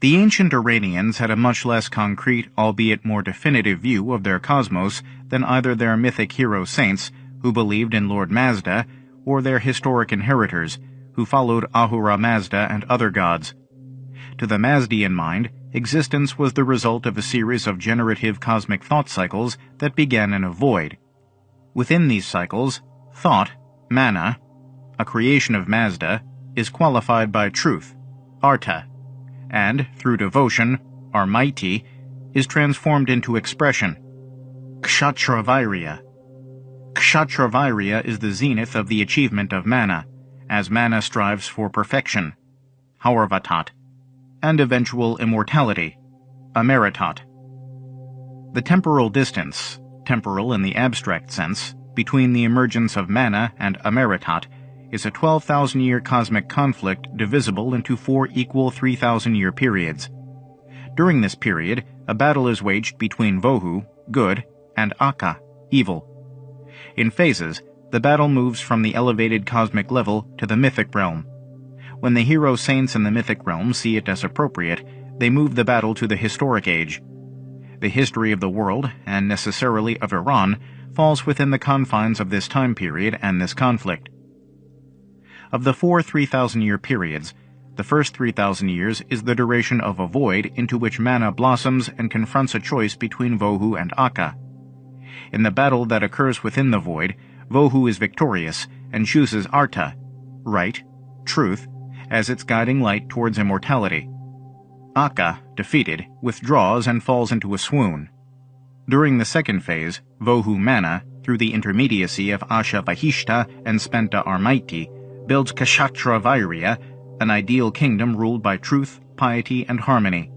The ancient Iranians had a much less concrete, albeit more definitive view of their cosmos than either their mythic hero saints, who believed in Lord Mazda, or their historic inheritors, who followed Ahura Mazda and other gods. To the Mazdian mind, existence was the result of a series of generative cosmic thought cycles that began in a void. Within these cycles, thought, mana, a creation of Mazda, is qualified by truth, arta, and, through devotion, Armaiti, is transformed into expression, kshatravirya. Kshatravirya is the zenith of the achievement of mana, as mana strives for perfection, haurvatat, and eventual immortality, amaritat. The temporal distance, temporal in the abstract sense, between the emergence of mana and amaritat is a 12,000 year cosmic conflict divisible into four equal 3,000 year periods. During this period, a battle is waged between Vohu, good, and Akka, evil. In phases, the battle moves from the elevated cosmic level to the mythic realm. When the hero saints in the mythic realm see it as appropriate, they move the battle to the historic age. The history of the world, and necessarily of Iran, falls within the confines of this time period and this conflict. Of the four 3,000 year periods, the first 3,000 years is the duration of a void into which mana blossoms and confronts a choice between Vohu and Akka. In the battle that occurs within the void, Vohu is victorious and chooses Arta, right, truth, as its guiding light towards immortality. Akka, defeated, withdraws and falls into a swoon. During the second phase, Vohu Mana, through the intermediacy of Asha Vahishta and Spenta Armaiti, builds Kshatra Vairya, an ideal kingdom ruled by truth, piety, and harmony.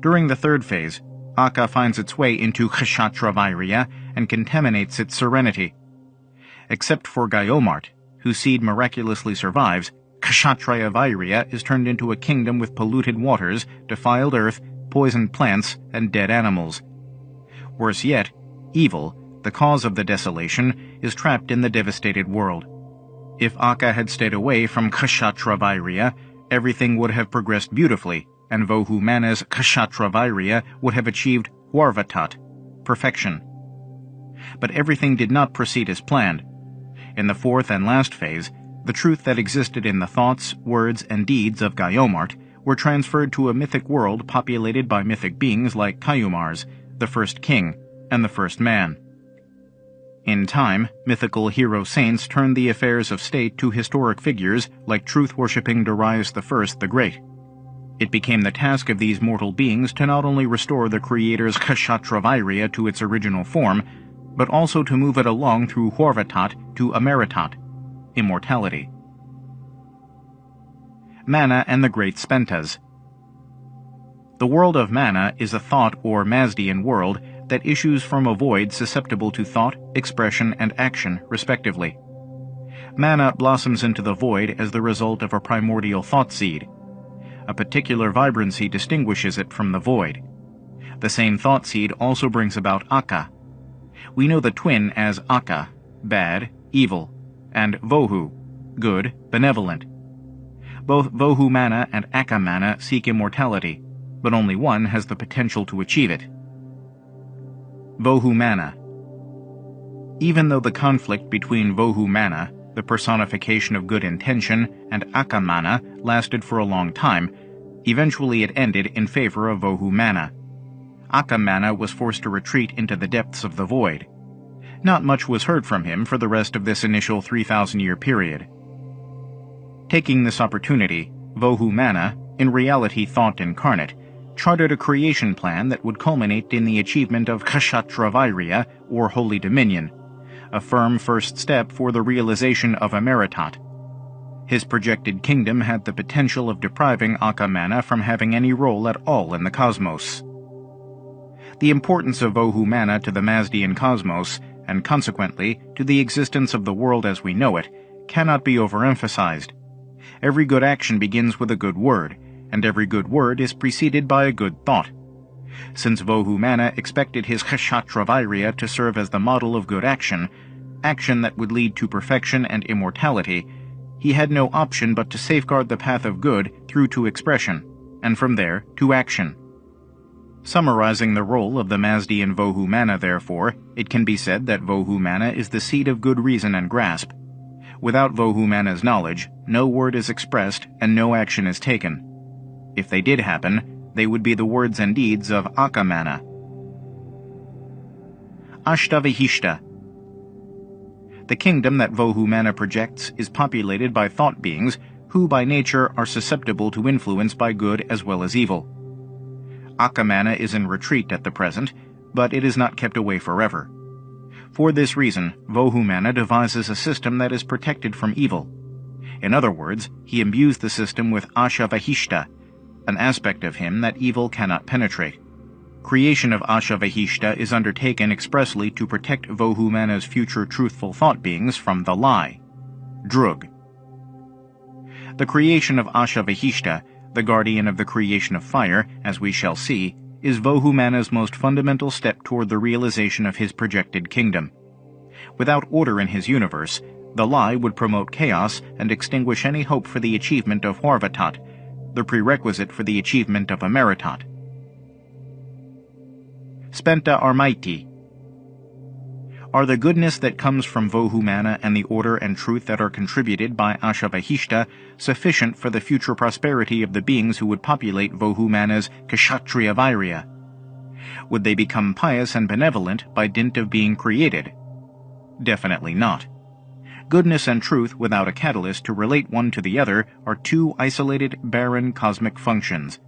During the third phase, Akka finds its way into Kshatra Vairya and contaminates its serenity. Except for Gayomart, whose seed miraculously survives, Kshatraya Vairya is turned into a kingdom with polluted waters, defiled earth, poisoned plants, and dead animals. Worse yet, evil, the cause of the desolation, is trapped in the devastated world. If Akka had stayed away from Kshatravairya, everything would have progressed beautifully, and Vohumana's Kshatravairya would have achieved Warvatat, perfection. But everything did not proceed as planned. In the fourth and last phase, the truth that existed in the thoughts, words, and deeds of Gayomart were transferred to a mythic world populated by mythic beings like Kayumars, the first king, and the first man. In time, mythical hero saints turned the affairs of state to historic figures like truth-worshipping Darius I the Great. It became the task of these mortal beings to not only restore the Creator's Kshatravairya to its original form, but also to move it along through Horvatat to Amaritat, immortality. Mana and the Great Spentas The world of Mana is a thought or Mazdian world that issues from a void susceptible to thought, expression, and action, respectively. Mana blossoms into the void as the result of a primordial thought seed. A particular vibrancy distinguishes it from the void. The same thought seed also brings about Akka. We know the twin as Akka, bad, evil, and Vohu, good, benevolent. Both Vohu Mana and Akka Mana seek immortality, but only one has the potential to achieve it. Vohumana Even though the conflict between Vohumana, the personification of good intention, and Akamana lasted for a long time, eventually it ended in favor of Vohumana. Akamana was forced to retreat into the depths of the void. Not much was heard from him for the rest of this initial 3,000-year period. Taking this opportunity, Vohumana, in reality thought incarnate, charted a creation plan that would culminate in the achievement of Kshatravairya, or Holy Dominion, a firm first step for the realization of Amaritat. His projected kingdom had the potential of depriving Akamana from having any role at all in the cosmos. The importance of Vohumana to the Mazdian cosmos, and consequently to the existence of the world as we know it, cannot be overemphasized. Every good action begins with a good word, and every good word is preceded by a good thought. Since Vohumana expected his Kshatravairya to serve as the model of good action, action that would lead to perfection and immortality, he had no option but to safeguard the path of good through to expression, and from there to action. Summarizing the role of the Mazdian Vohu therefore, it can be said that Vohu is the seed of good reason and grasp. Without Vohu knowledge, no word is expressed and no action is taken. If they did happen, they would be the words and deeds of Akamana. Ashtavahishta The kingdom that Vohu projects is populated by thought beings who by nature are susceptible to influence by good as well as evil. Akamana is in retreat at the present, but it is not kept away forever. For this reason, Vohumana devises a system that is protected from evil. In other words, he imbues the system with Ashavahishta, an aspect of him that evil cannot penetrate. Creation of Asha Ashavahishta is undertaken expressly to protect Vohumana's future truthful thought beings from the lie. Drug. The creation of Asha Ashavahishta the guardian of the creation of fire, as we shall see, is Vohumana's most fundamental step toward the realization of his projected kingdom. Without order in his universe, the lie would promote chaos and extinguish any hope for the achievement of Horvatat, the prerequisite for the achievement of Amaritat. Spenta Armaiti are the goodness that comes from Vohumana and the order and truth that are contributed by Ashavahishta sufficient for the future prosperity of the beings who would populate Vohumana's Kshatriya Virya? Would they become pious and benevolent by dint of being created? Definitely not. Goodness and truth without a catalyst to relate one to the other are two isolated, barren cosmic functions.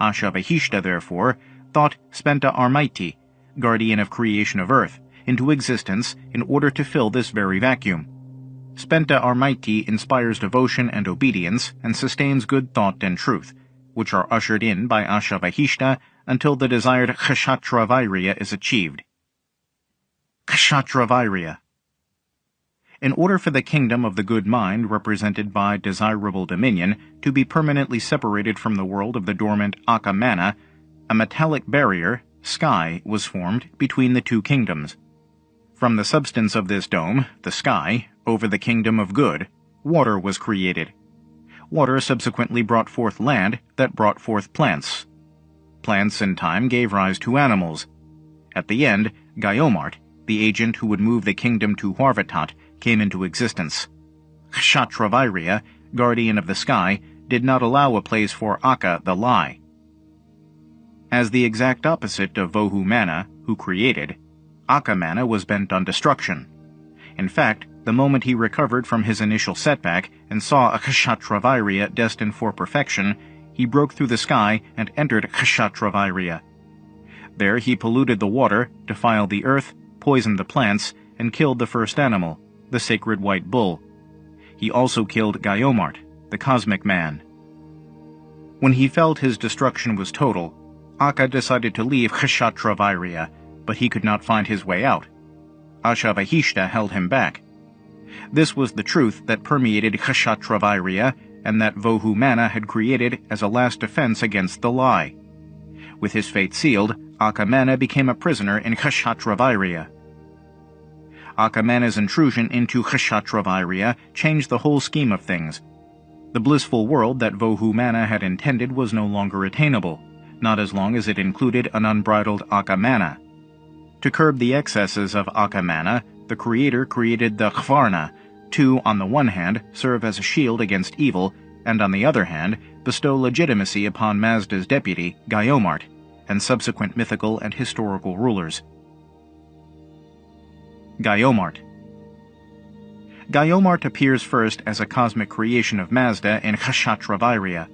Ashavahishta, therefore, thought Spenta Armaiti, guardian of creation of earth, into existence in order to fill this very vacuum. Spenta Armaiti inspires devotion and obedience and sustains good thought and truth, which are ushered in by Ashavahishta until the desired Kshatravirya is achieved. Kshatravirya In order for the kingdom of the good mind represented by desirable dominion to be permanently separated from the world of the dormant Akamana, a metallic barrier, sky, was formed between the two kingdoms. From the substance of this dome, the sky, over the kingdom of good, water was created. Water subsequently brought forth land that brought forth plants. Plants in time gave rise to animals. At the end, Gayomart, the agent who would move the kingdom to Horvatat, came into existence. Kshatravirya, guardian of the sky, did not allow a place for Akka the lie. As the exact opposite of Vohumana, who created, Akamana was bent on destruction. In fact, the moment he recovered from his initial setback and saw a Kshatravirya destined for perfection, he broke through the sky and entered Kshatravirya. There he polluted the water, defiled the earth, poisoned the plants, and killed the first animal, the sacred white bull. He also killed Gayomart, the cosmic man. When he felt his destruction was total, Akka decided to leave Kshatravirya but he could not find his way out. Ashavahishta held him back. This was the truth that permeated Kshatravirya and that Vohumana had created as a last defense against the lie. With his fate sealed, Akamana became a prisoner in Kshatravirya. Akamana's intrusion into Kshatravirya changed the whole scheme of things. The blissful world that Vohumana had intended was no longer attainable, not as long as it included an unbridled Akamana. To curb the excesses of Akamana, the creator created the Khvarna, to, on the one hand, serve as a shield against evil, and on the other hand, bestow legitimacy upon Mazda's deputy, Gayomart, and subsequent mythical and historical rulers. Gayomart Gayomart appears first as a cosmic creation of Mazda in Kshatravirya.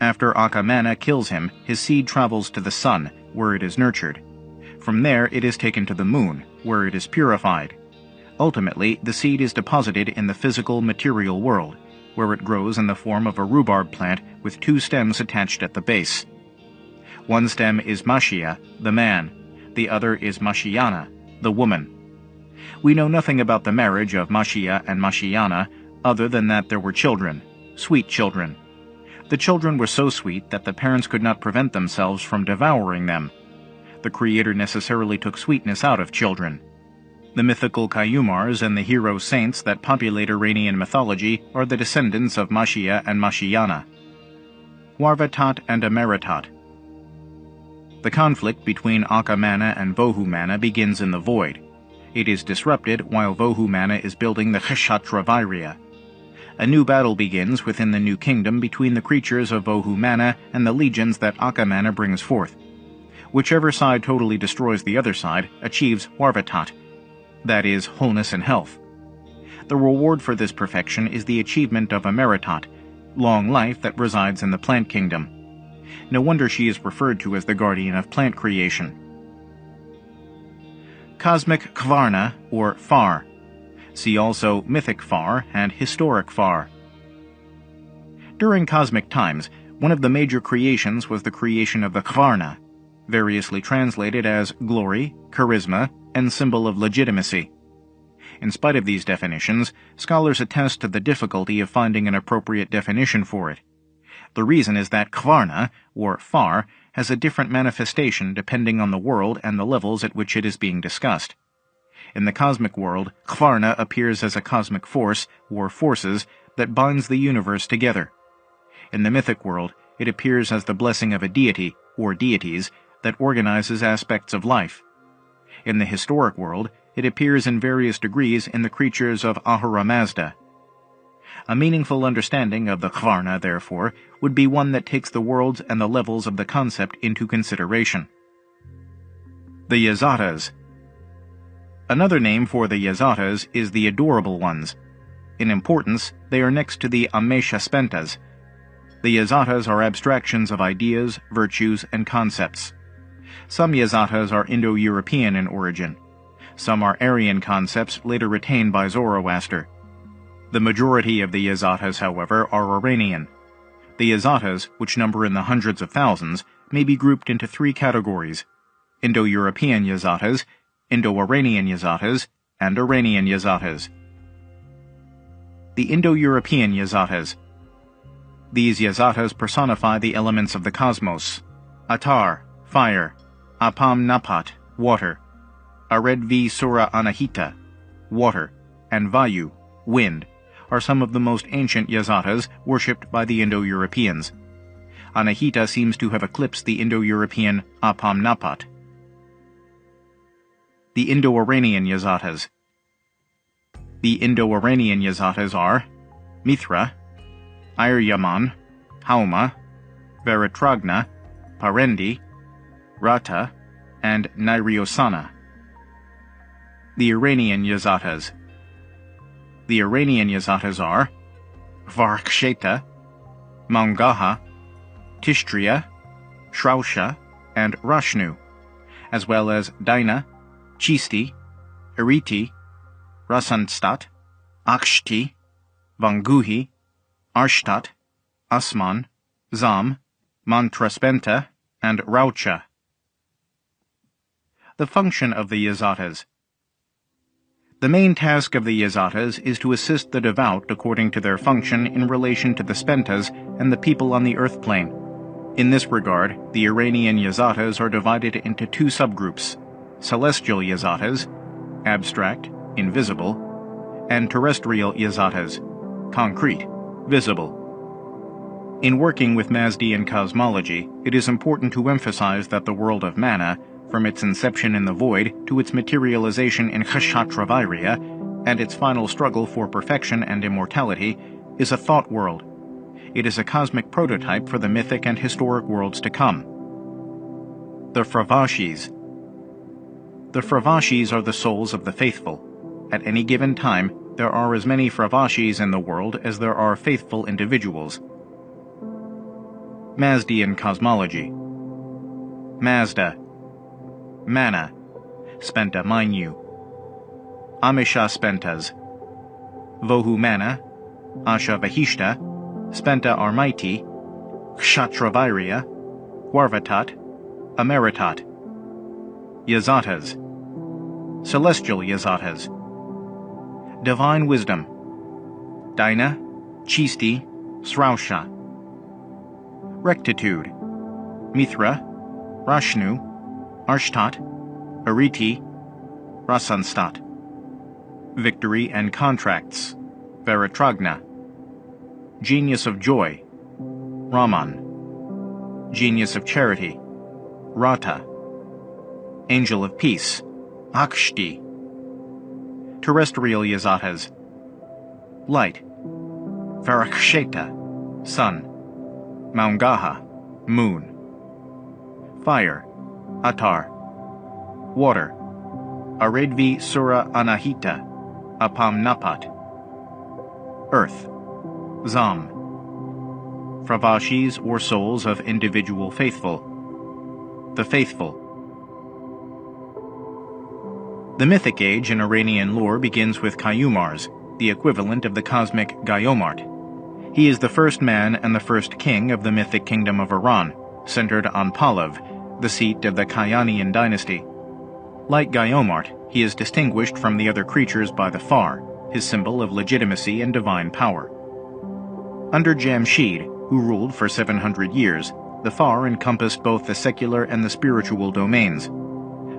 After Akamana kills him, his seed travels to the sun, where it is nurtured. From there it is taken to the moon, where it is purified. Ultimately, the seed is deposited in the physical material world, where it grows in the form of a rhubarb plant with two stems attached at the base. One stem is Mashia, the man, the other is Mashiana, the woman. We know nothing about the marriage of Mashia and Mashiana other than that there were children, sweet children. The children were so sweet that the parents could not prevent themselves from devouring them, the creator necessarily took sweetness out of children. The mythical Kayumars and the hero saints that populate Iranian mythology are the descendants of Mashia and Mashiana. Huarvatat and Ameratat. The conflict between Akamana and Vohumana begins in the void. It is disrupted while Vohumana is building the Kshatra Vairya. A new battle begins within the new kingdom between the creatures of Vohumana and the legions that Akamana brings forth. Whichever side totally destroys the other side achieves Huarvatat, that is, wholeness and health. The reward for this perfection is the achievement of Ameratat, long life that resides in the plant kingdom. No wonder she is referred to as the guardian of plant creation. Cosmic Kvarna, or Far. See also Mythic Far and Historic Far. During cosmic times, one of the major creations was the creation of the Kvarna, variously translated as glory, charisma, and symbol of legitimacy. In spite of these definitions, scholars attest to the difficulty of finding an appropriate definition for it. The reason is that Kvarna, or Far, has a different manifestation depending on the world and the levels at which it is being discussed. In the cosmic world, Kvarna appears as a cosmic force, or forces, that binds the universe together. In the mythic world, it appears as the blessing of a deity, or deities, that organizes aspects of life. In the historic world, it appears in various degrees in the creatures of Ahura Mazda. A meaningful understanding of the Kvarna, therefore, would be one that takes the worlds and the levels of the concept into consideration. The Yazatas Another name for the Yazatas is the Adorable Ones. In importance, they are next to the Amesha Spentas. The Yazatas are abstractions of ideas, virtues, and concepts. Some Yazatas are Indo-European in origin. Some are Aryan concepts later retained by Zoroaster. The majority of the Yazatas, however, are Iranian. The Yazatas, which number in the hundreds of thousands, may be grouped into three categories Indo-European Yazatas, Indo-Iranian Yazatas, and Iranian Yazatas. The Indo-European Yazatas These Yazatas personify the elements of the cosmos Atar, fire, Apam Napat, water, Aredvi Sura Anahita, water, and Vayu, wind, are some of the most ancient Yazatas worshipped by the Indo-Europeans. Anahita seems to have eclipsed the Indo-European Apam Napat. The Indo-Iranian Yazatas The Indo-Iranian Yazatas are Mithra, Aryaman, Hauma, Veritragna, Parendi, Rata, and Niriosana the Iranian Yazatas. The Iranian Yazatas are Varksheta, Mangaha, Tishtria, Shrausha, and Rashnu, as well as Dina, Chisti, Eriti, Rasanstat, Akshti, Vanguhi, Arshtat, Asman, Zam, Mantraspenta, and Raucha. The function of the Yazatas the main task of the Yazatas is to assist the devout according to their function in relation to the Spentas and the people on the earth plane. In this regard, the Iranian Yazatas are divided into two subgroups, celestial Yazatas, abstract, invisible, and terrestrial Yazatas, concrete, visible. In working with Mazdian cosmology, it is important to emphasize that the world of mana from its inception in the void to its materialization in Kshatra Vairya, and its final struggle for perfection and immortality, is a thought world. It is a cosmic prototype for the mythic and historic worlds to come. The Fravashis The Fravashis are the souls of the faithful. At any given time, there are as many Fravashis in the world as there are faithful individuals. Mazdian Cosmology Mazda Mana, Spenta Mainyu. Amisha Spentas. Vohu Mana, Asha Vahishta, Spenta Armaiti, Kshatravairya, Huarvatat, Ameratat. Yazatas. Celestial Yazatas. Divine Wisdom. Dina, Chisti, Srausha. Rectitude. Mithra, Rashnu, Arshtat, Ariti, Rasanstat. Victory and Contracts, Veritragna. Genius of Joy, Raman. Genius of Charity, Rata, Angel of Peace, Akshti, Terrestrial Yazatas, Light, Varaksheta, Sun, Maungaha, Moon, Fire, Atar, Water, Aredvi Sura Anahita, Apam Napat, Earth, Zam, Fravashis or souls of individual faithful, the faithful. The Mythic Age in Iranian lore begins with Kayumars, the equivalent of the cosmic Gayomart. He is the first man and the first king of the mythic kingdom of Iran, centered on Pahlav, the seat of the Kayanian dynasty. Like Gayomart, he is distinguished from the other creatures by the Far, his symbol of legitimacy and divine power. Under Jamshid, who ruled for 700 years, the Far encompassed both the secular and the spiritual domains.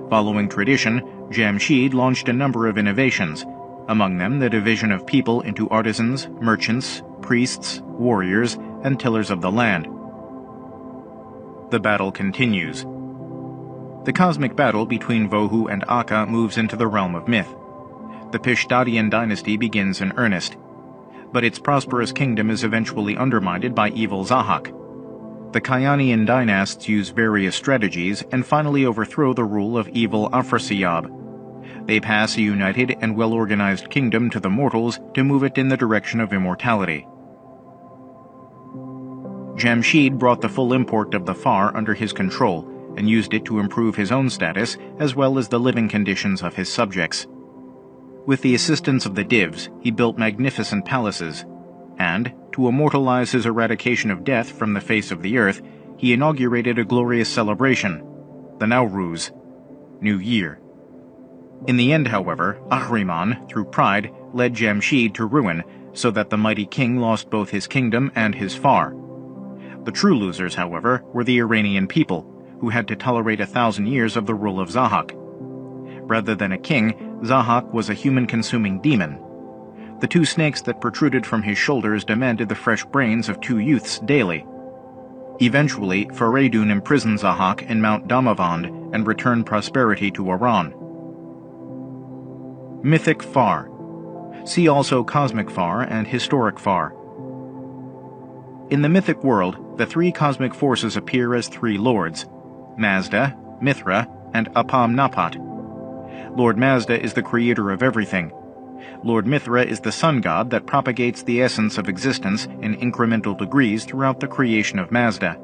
Following tradition, Jamshid launched a number of innovations, among them the division of people into artisans, merchants, priests, warriors, and tillers of the land. The battle continues. The cosmic battle between Vohu and Akka moves into the realm of myth. The Pishdadian dynasty begins in earnest, but its prosperous kingdom is eventually undermined by evil Zahak. The Kayanian dynasts use various strategies and finally overthrow the rule of evil Afrasiyab. They pass a united and well-organized kingdom to the mortals to move it in the direction of immortality. Jamshid brought the full import of the Far under his control and used it to improve his own status as well as the living conditions of his subjects. With the assistance of the Divs, he built magnificent palaces, and, to immortalize his eradication of death from the face of the earth, he inaugurated a glorious celebration, the Nowruz, New Year. In the end, however, Ahriman, through pride, led Jamshid to ruin, so that the mighty king lost both his kingdom and his far. The true losers, however, were the Iranian people, who had to tolerate a thousand years of the rule of Zahak. Rather than a king, Zahak was a human-consuming demon. The two snakes that protruded from his shoulders demanded the fresh brains of two youths daily. Eventually, Fareydun imprisoned Zahak in Mount Damavand and returned prosperity to Iran. Mythic Far See also Cosmic Far and Historic Far. In the mythic world, the three cosmic forces appear as three lords, Mazda, Mithra, and Apam Napat. Lord Mazda is the creator of everything. Lord Mithra is the sun god that propagates the essence of existence in incremental degrees throughout the creation of Mazda.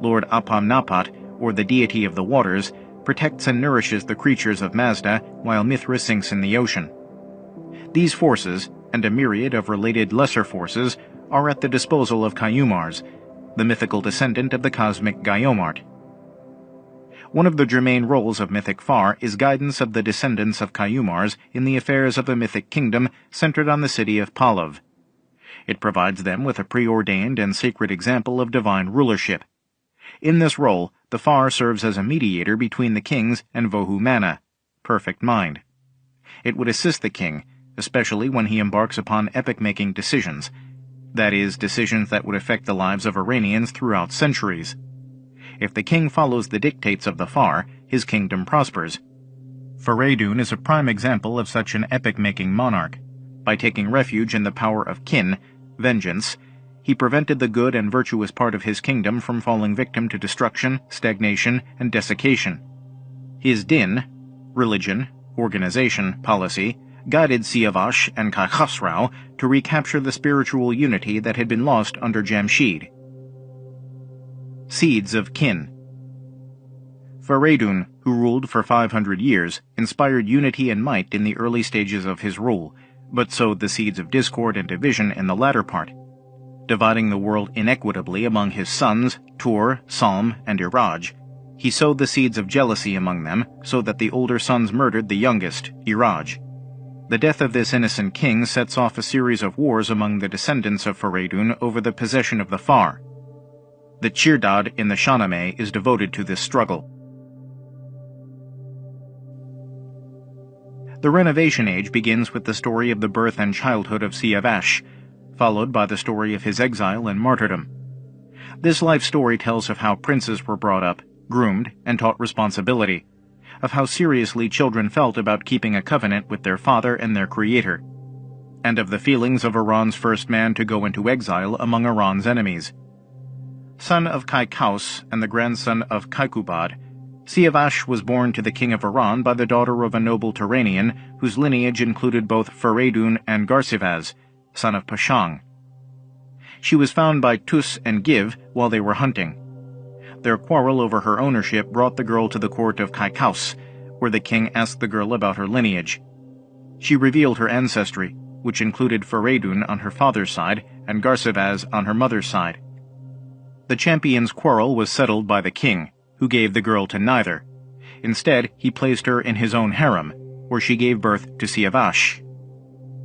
Lord Apam Napat, or the deity of the waters, protects and nourishes the creatures of Mazda while Mithra sinks in the ocean. These forces, and a myriad of related lesser forces, are at the disposal of Kayumars, the mythical descendant of the cosmic Gayomart. One of the germane roles of Mythic Far is guidance of the descendants of Kayumars in the affairs of the mythic kingdom centered on the city of Pahlav. It provides them with a preordained and sacred example of divine rulership. In this role, the Far serves as a mediator between the kings and Vohu Mana, perfect mind. It would assist the king, especially when he embarks upon epic-making decisions, that is, decisions that would affect the lives of Iranians throughout centuries. If the king follows the dictates of the Far, his kingdom prospers. Fareydun is a prime example of such an epic-making monarch. By taking refuge in the power of kin, vengeance, he prevented the good and virtuous part of his kingdom from falling victim to destruction, stagnation, and desiccation. His din, religion, organization, policy, guided Siavash and Kaykhosrau to recapture the spiritual unity that had been lost under Jamshid. Seeds of Kin Fareydun, who ruled for 500 years, inspired unity and might in the early stages of his rule, but sowed the seeds of discord and division in the latter part. Dividing the world inequitably among his sons, Tur, Salm, and Iraj, he sowed the seeds of jealousy among them, so that the older sons murdered the youngest, Iraj. The death of this innocent king sets off a series of wars among the descendants of Fareydun over the possession of the Far. The Chirdad in the Shahnameh is devoted to this struggle. The Renovation Age begins with the story of the birth and childhood of Siavash, followed by the story of his exile and martyrdom. This life story tells of how princes were brought up, groomed, and taught responsibility, of how seriously children felt about keeping a covenant with their father and their creator, and of the feelings of Iran's first man to go into exile among Iran's enemies. Son of Kaikous and the grandson of Kaikubad, Siavash was born to the king of Iran by the daughter of a noble Turanian whose lineage included both Feridun and Garsivaz, son of Pashang. She was found by Tus and Giv while they were hunting. Their quarrel over her ownership brought the girl to the court of Kaikous, where the king asked the girl about her lineage. She revealed her ancestry, which included Feridun on her father's side and Garsivaz on her mother's side. The champion's quarrel was settled by the king, who gave the girl to neither. Instead, he placed her in his own harem, where she gave birth to Siavash.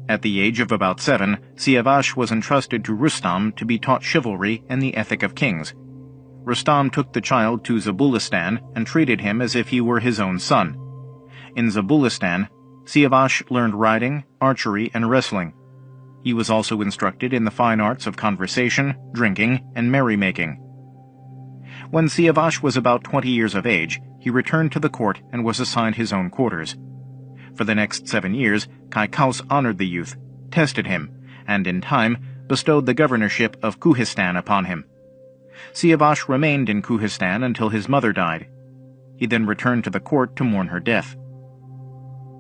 At the age of about seven, Siavash was entrusted to Rustam to be taught chivalry and the ethic of kings. Rustam took the child to Zabulistan and treated him as if he were his own son. In Zabulistan, Siavash learned riding, archery, and wrestling. He was also instructed in the fine arts of conversation, drinking, and merrymaking. When Siavash was about 20 years of age, he returned to the court and was assigned his own quarters. For the next seven years, Kaikous honored the youth, tested him, and in time bestowed the governorship of Kuhistan upon him. Siavash remained in Kuhistan until his mother died. He then returned to the court to mourn her death.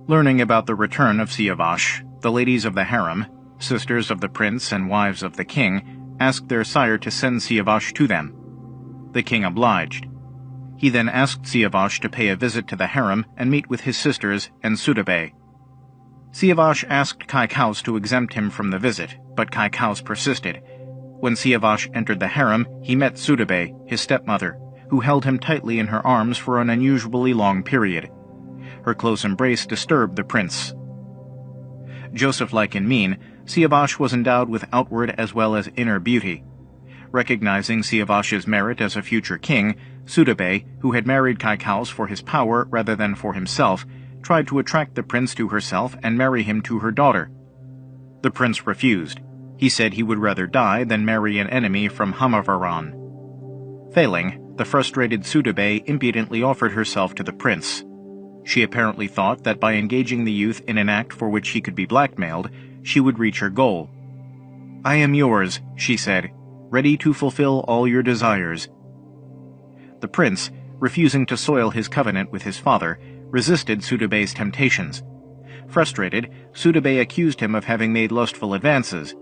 Learning about the return of Siavash, the ladies of the harem, sisters of the prince and wives of the king, asked their sire to send Siavash to them. The king obliged. He then asked Siavash to pay a visit to the harem and meet with his sisters and Sudabay. Siavash asked Kaikous to exempt him from the visit, but Kaikous persisted. When Siavash entered the harem, he met Sudabay, his stepmother, who held him tightly in her arms for an unusually long period. Her close embrace disturbed the prince. Joseph-like in mien, Siavash was endowed with outward as well as inner beauty. Recognizing Siavash's merit as a future king, Sudabay, who had married Kaikous for his power rather than for himself, tried to attract the prince to herself and marry him to her daughter. The prince refused. He said he would rather die than marry an enemy from Hamavaran. Failing, the frustrated Sudabay impudently offered herself to the prince. She apparently thought that by engaging the youth in an act for which he could be blackmailed, she would reach her goal. I am yours, she said, ready to fulfill all your desires. The prince, refusing to soil his covenant with his father, resisted Sudabay's temptations. Frustrated, Sudabay accused him of having made lustful advances.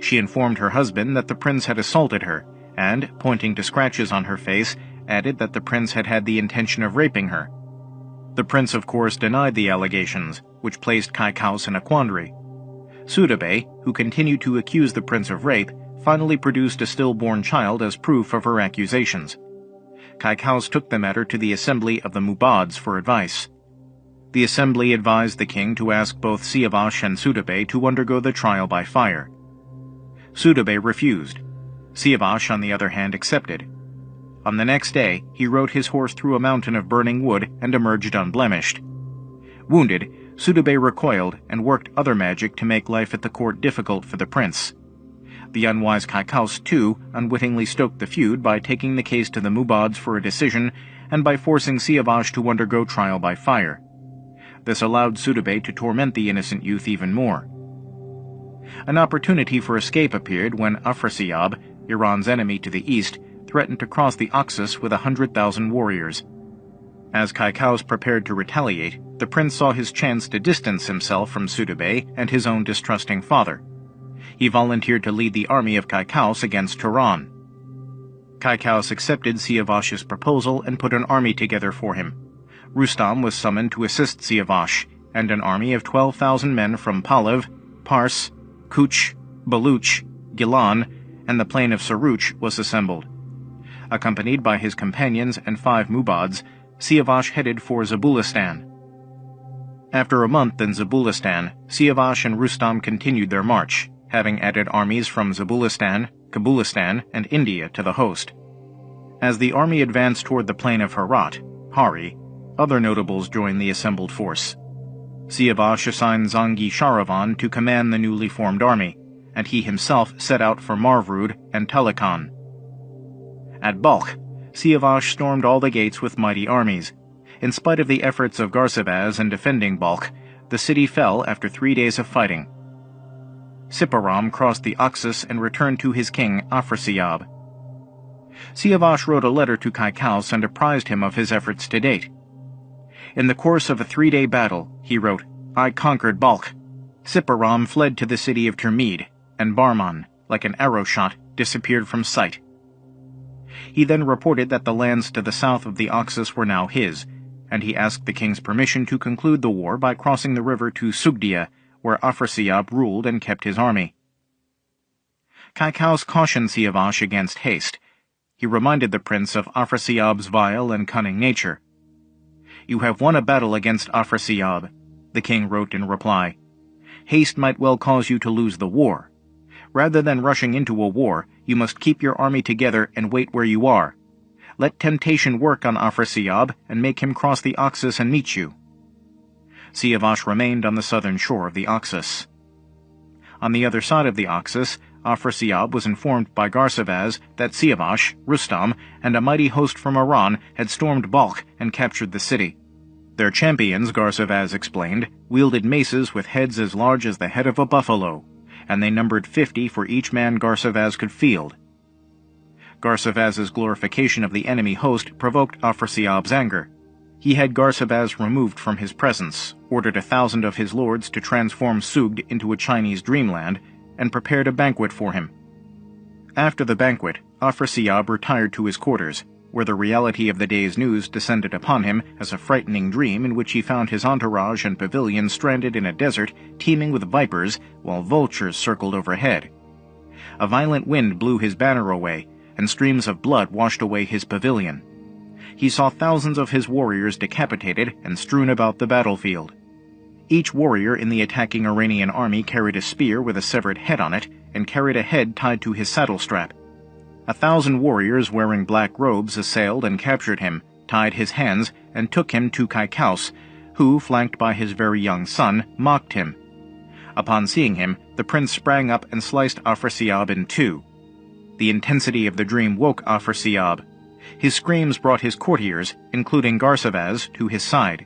She informed her husband that the prince had assaulted her, and, pointing to scratches on her face, added that the prince had had the intention of raping her. The prince of course denied the allegations, which placed Kaikous in a quandary. Sudabay, who continued to accuse the prince of rape, finally produced a stillborn child as proof of her accusations. Kaikous took the matter to the assembly of the Mubads for advice. The assembly advised the king to ask both Siavash and Sudabay to undergo the trial by fire. Sudabay refused. Siavash, on the other hand, accepted. On the next day, he rode his horse through a mountain of burning wood and emerged unblemished. Wounded, Sudabay recoiled and worked other magic to make life at the court difficult for the prince. The unwise Kaikous, too, unwittingly stoked the feud by taking the case to the Mubads for a decision and by forcing Siavash to undergo trial by fire. This allowed Sudabay to torment the innocent youth even more. An opportunity for escape appeared when Afrasiab, Iran's enemy to the east, threatened to cross the Oxus with a hundred thousand warriors. As Kaikous prepared to retaliate, the prince saw his chance to distance himself from Sudabay and his own distrusting father he volunteered to lead the army of Kaikous against Turan. Kaikous accepted Siavash's proposal and put an army together for him. Rustam was summoned to assist Siavash, and an army of 12,000 men from Pahlav, Pars, Kuch, Baluch, Gilan, and the plain of Saruch was assembled. Accompanied by his companions and five Mubads, Siavash headed for Zabulistan. After a month in Zabulistan, Siavash and Rustam continued their march having added armies from Zabulistan, Kabulistan, and India to the host. As the army advanced toward the plain of Herat, Hari, other notables joined the assembled force. Siavash assigned Zangi Sharavan to command the newly formed army, and he himself set out for Marvrud and Talikan. At Balkh, Siavash stormed all the gates with mighty armies. In spite of the efforts of Garsavaz in defending Balkh, the city fell after three days of fighting. Siparam crossed the Oxus and returned to his king Afrasiab. Siavash wrote a letter to Kaikous and apprised him of his efforts to date. In the course of a three-day battle, he wrote, I conquered Balkh. Siparam fled to the city of Termid, and Barman, like an arrow shot, disappeared from sight. He then reported that the lands to the south of the Oxus were now his, and he asked the king's permission to conclude the war by crossing the river to Sugdia, where Afrasiab ruled and kept his army. Kaikous cautioned Siavash against haste. He reminded the prince of Afrasiab's vile and cunning nature. You have won a battle against Afrasiab, the king wrote in reply. Haste might well cause you to lose the war. Rather than rushing into a war, you must keep your army together and wait where you are. Let temptation work on Afrasiab and make him cross the Oxus and meet you. Siavash remained on the southern shore of the Oxus. On the other side of the Oxus, Afrasiab was informed by Garsavaz that Siavash, Rustam, and a mighty host from Iran had stormed Balkh and captured the city. Their champions, Garsavaz explained, wielded maces with heads as large as the head of a buffalo, and they numbered fifty for each man Garsavaz could field. Garsavaz's glorification of the enemy host provoked Afrasiab's anger. He had Garsavaz removed from his presence, ordered a thousand of his lords to transform Sugd into a Chinese dreamland, and prepared a banquet for him. After the banquet, Afrasiab retired to his quarters, where the reality of the day's news descended upon him as a frightening dream in which he found his entourage and pavilion stranded in a desert teeming with vipers while vultures circled overhead. A violent wind blew his banner away, and streams of blood washed away his pavilion. He saw thousands of his warriors decapitated and strewn about the battlefield. Each warrior in the attacking Iranian army carried a spear with a severed head on it and carried a head tied to his saddle strap. A thousand warriors wearing black robes assailed and captured him, tied his hands, and took him to Kaikous, who, flanked by his very young son, mocked him. Upon seeing him, the prince sprang up and sliced Afrasiab in two. The intensity of the dream woke Afrasiab. His screams brought his courtiers, including Garsavaz, to his side.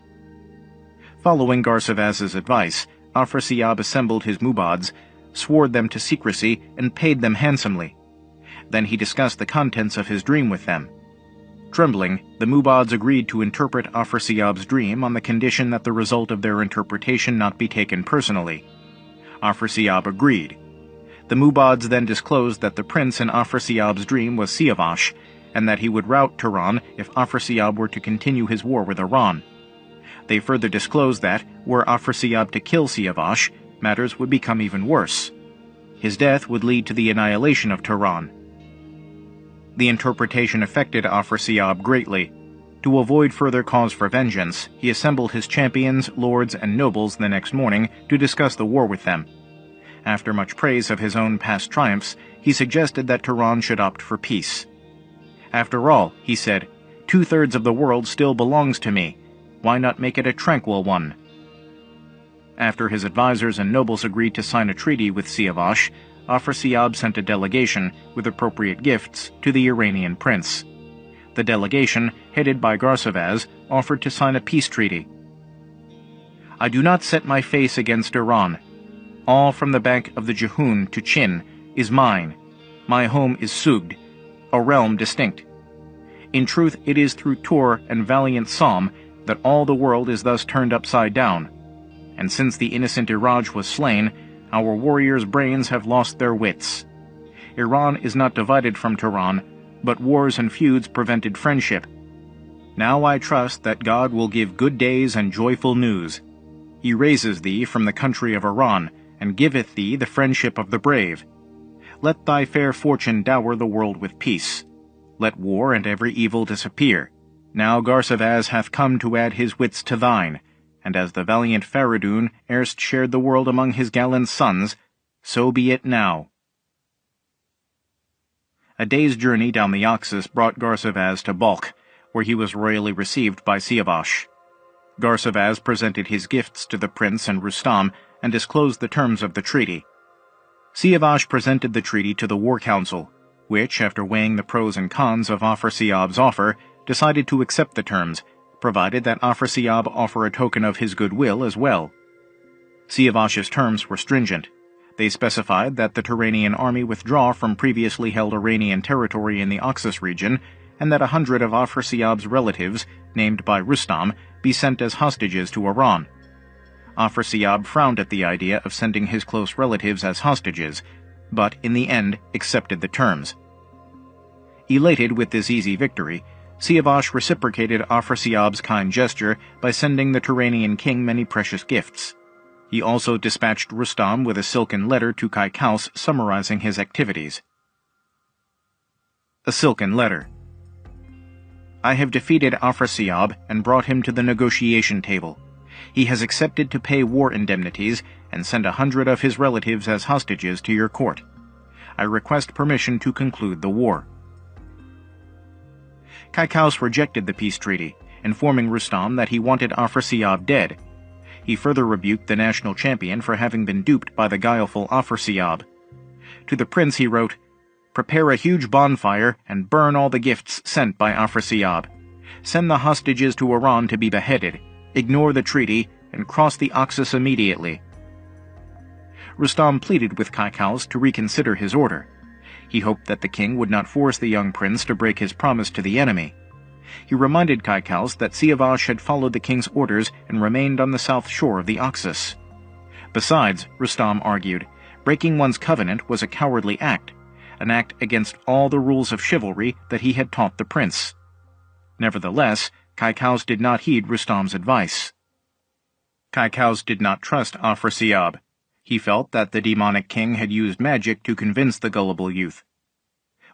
Following Garsavaz's advice, Afrasiab assembled his mubads, swore them to secrecy, and paid them handsomely. Then he discussed the contents of his dream with them. Trembling, the Mubads agreed to interpret Afrasiab's dream on the condition that the result of their interpretation not be taken personally. Afrasiab agreed. The Mubads then disclosed that the prince in Afrasiab's dream was Siavash, and that he would rout Turan if Afrasiab were to continue his war with Iran. They further disclosed that, were Afrasiab to kill Siavash, matters would become even worse. His death would lead to the annihilation of Turan. the interpretation affected Afrasiab greatly. To avoid further cause for vengeance, he assembled his champions, lords, and nobles the next morning to discuss the war with them. After much praise of his own past triumphs, he suggested that Turan should opt for peace. After all, he said, two-thirds of the world still belongs to me. Why not make it a tranquil one? After his advisers and nobles agreed to sign a treaty with Siavash, Afrasiab sent a delegation, with appropriate gifts, to the Iranian prince. The delegation, headed by Garsavaz, offered to sign a peace treaty. I do not set my face against Iran. All from the bank of the Jehun to Chin is mine. My home is Sugd, a realm distinct. In truth, it is through Tur and valiant Salm that all the world is thus turned upside down. And since the innocent Iraj was slain, our warriors' brains have lost their wits. Iran is not divided from Turan, but wars and feuds prevented friendship. Now I trust that God will give good days and joyful news. He raises thee from the country of Iran, and giveth thee the friendship of the brave. Let thy fair fortune dower the world with peace. Let war and every evil disappear. Now Garsavaz hath come to add his wits to thine, and as the valiant Faridun erst shared the world among his gallant sons, so be it now. A day's journey down the Oxus brought Garsavaz to Balkh, where he was royally received by Siavash. Garsavaz presented his gifts to the prince and Rustam and disclosed the terms of the treaty. Siavash presented the treaty to the war council. which, after weighing the pros and cons of Afrasiab's offer, decided to accept the terms, provided that Afrasiab offer a token of his goodwill as well. Siavash's terms were stringent. They specified that the Turanian army withdraw from previously held Iranian territory in the Oxus region, and that a hundred of Afrasiab's relatives, named by Rustam, be sent as hostages to Iran. Afrasiab frowned at the idea of sending his close relatives as hostages, but in the end accepted the terms. Elated with this easy victory, Siavash reciprocated Afrasiab's kind gesture by sending the Turanian king many precious gifts. He also dispatched Rustam with a silken letter to Kaikous summarizing his activities. A silken letter. I have defeated Afrasiab and brought him to the negotiation table. He has accepted to pay war indemnities and send a hundred of his relatives as hostages to your court. I request permission to conclude the war. Kaikous rejected the peace treaty, informing Rustam that he wanted Afrasiab dead. He further rebuked the national champion for having been duped by the guileful Afrasiab. To the prince he wrote, Prepare a huge bonfire and burn all the gifts sent by Afrasiab. Send the hostages to Iran to be beheaded, ignore the treaty, and cross the Oxus immediately. Rustam pleaded with Kaikous to reconsider his order. He hoped that the king would not force the young prince to break his promise to the enemy. He reminded Kaikous that Siavash had followed the king's orders and remained on the south shore of the Oxus. Besides, Rustam argued, breaking one's covenant was a cowardly act, an act against all the rules of chivalry that he had taught the prince. Nevertheless, Kaikous did not heed Rustam's advice. Kaikous did not trust Afrasiab. He felt that the demonic king had used magic to convince the gullible youth.